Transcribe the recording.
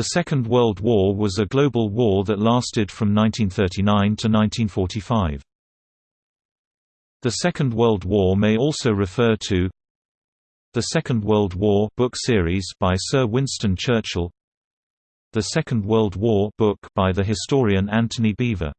The Second World War was a global war that lasted from 1939 to 1945. The Second World War may also refer to The Second World War book series by Sir Winston Churchill The Second World War book by the historian Anthony Beevor